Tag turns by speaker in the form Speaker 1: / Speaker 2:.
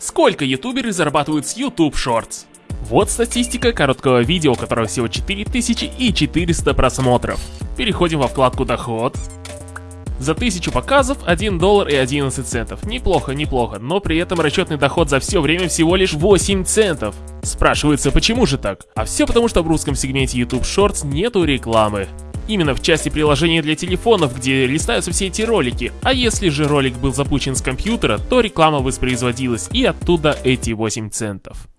Speaker 1: Сколько ютуберы зарабатывают с YouTube Shorts? Вот статистика короткого видео, у которого всего 4400 просмотров. Переходим во вкладку «Доход». За 1000 показов 1 доллар и 11 центов. Неплохо, неплохо, но при этом расчетный доход за все время всего лишь 8 центов. Спрашивается, почему же так? А все потому, что в русском сегменте YouTube Shorts нету рекламы. Именно в части приложений для телефонов, где листаются все эти ролики. А если же ролик был запущен с компьютера, то реклама воспроизводилась и оттуда эти 8 центов.